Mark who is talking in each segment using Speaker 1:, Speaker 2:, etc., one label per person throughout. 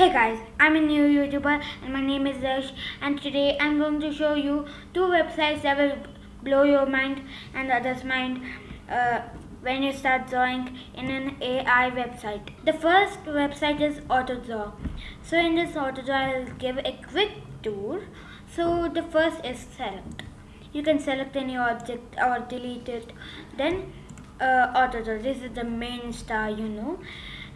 Speaker 1: Hey guys, I'm a new YouTuber and my name is Dash and today I'm going to show you two websites that will blow your mind and others' mind uh, when you start drawing in an AI website. The first website is AutoDraw. So in this AutoDraw I'll give a quick tour. So the first is select. You can select any object or delete it. Then uh, AutoDraw, this is the main star you know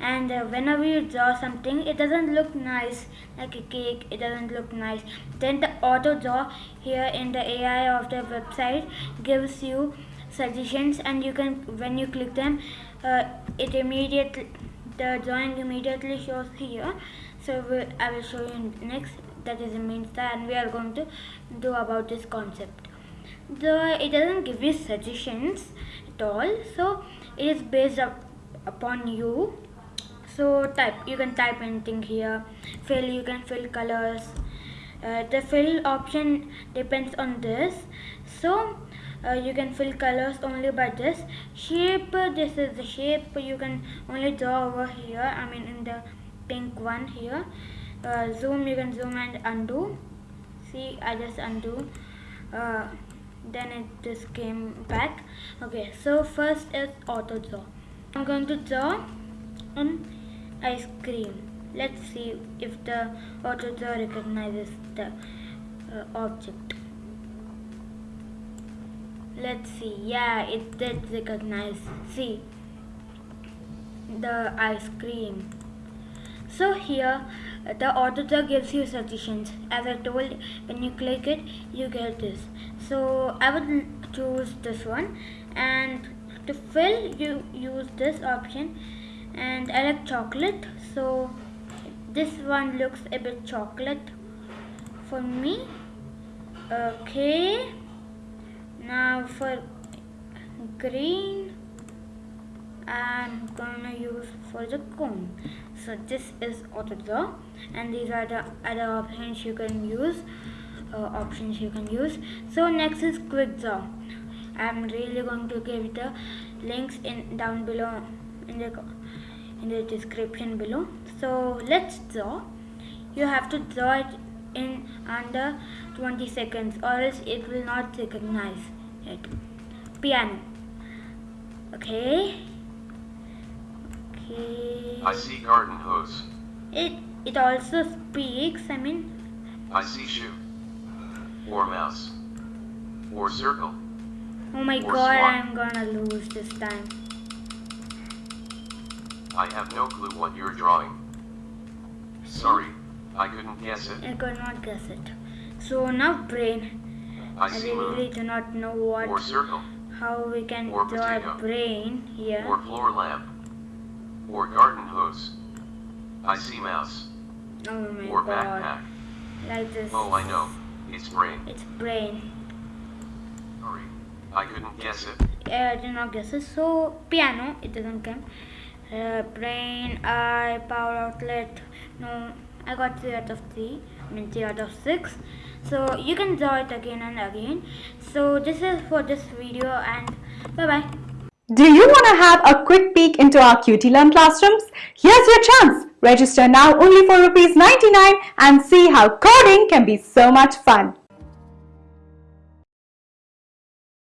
Speaker 1: and uh, whenever you draw something it doesn't look nice like a cake it doesn't look nice. Then the AutoDraw here in the AI of the website gives you suggestions and you can when you click them uh, it immediately the drawing immediately shows here. So we'll, I will show you next. That is star and we are going to do about this concept. The it doesn't give you suggestions at all. So it is based up upon you so type you can type anything here. Fill you can fill colors. Uh, the fill option depends on this. So uh, you can fill colors only by this shape. This is the shape. You can only draw over here. I mean in the pink one here. Uh, zoom you can zoom and undo. See I just undo. Uh, then it just came back. Okay so first is AutoDraw. I'm going to draw on ice cream. Let's see if the AutoDraw recognizes the uh, object. Let's see. Yeah, it did recognize. See the ice cream. So here the AutoDraw gives you suggestions. As I told, when you click it, you get this. So I would choose this one and to fill you use this option and I like chocolate so this one looks a bit chocolate for me. Okay now for green I'm gonna use for the cone. So this is AutoDraw and these are the other options you can use uh, options you can use. So next is quick draw I'm really going to give the links in down below in the in the description below. So let's draw. You have to draw it in under 20 seconds or else it will not recognize it. Piano. Okay. Okay.
Speaker 2: I see garden hose.
Speaker 1: It it also speaks I mean.
Speaker 2: I see shoe. Or mouse. Or circle.
Speaker 1: Oh my
Speaker 2: Or
Speaker 1: god. I'm gonna lose this time
Speaker 2: I have no clue what you're drawing. Sorry, I couldn't guess it.
Speaker 1: I could not guess it so now brain
Speaker 2: I
Speaker 1: I really do not know what
Speaker 2: or circle
Speaker 1: how we can
Speaker 2: Or
Speaker 1: draw a brain here.
Speaker 2: or floor lamp or garden hose. I see mouse
Speaker 1: oh my
Speaker 2: or
Speaker 1: god.
Speaker 2: backpack.
Speaker 1: Like this.
Speaker 2: Oh, I know. It's brain.
Speaker 1: It's brain.
Speaker 2: Sorry, I couldn't guess it.
Speaker 1: Yeah, I did not guess it. So piano, it doesn't come. Uh, brain, eye, power outlet. No, I got three out of three. I mean three out of six. So you can draw it again and again. So this is for this video and bye bye.
Speaker 3: Do you want to have a quick peek into our QT Learn classrooms? Here's your chance. Register now only for rupees 99 and see how coding can be so much fun.